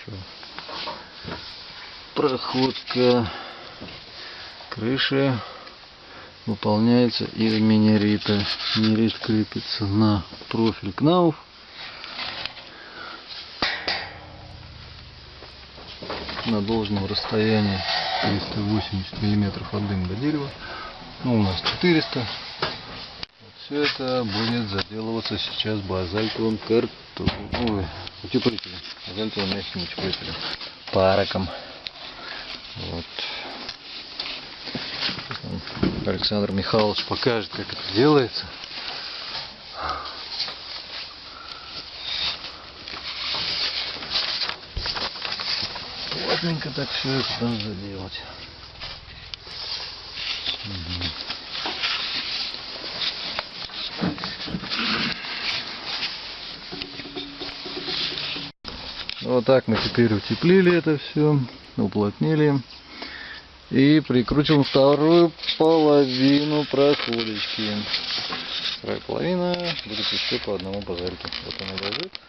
Еще проходка крыши выполняется из минерита. Минерит крепится на профиль кнауф. на должном расстоянии 380 миллиметров от дым до дерева. Ну, у нас 400. Вот все это будет заделываться сейчас базальтовым картоном. Ой, утеплителем. Базальтовым мягким утеплителем. Параком. Вот. Александр Михайлович покажет, как это делается. Плотненько так все это надо заделать. Вот так мы теперь утеплили это все, уплотнили. И прикрутим вторую половину проходочки. Вторая половина будет еще по одному базальке. Вот она лежит.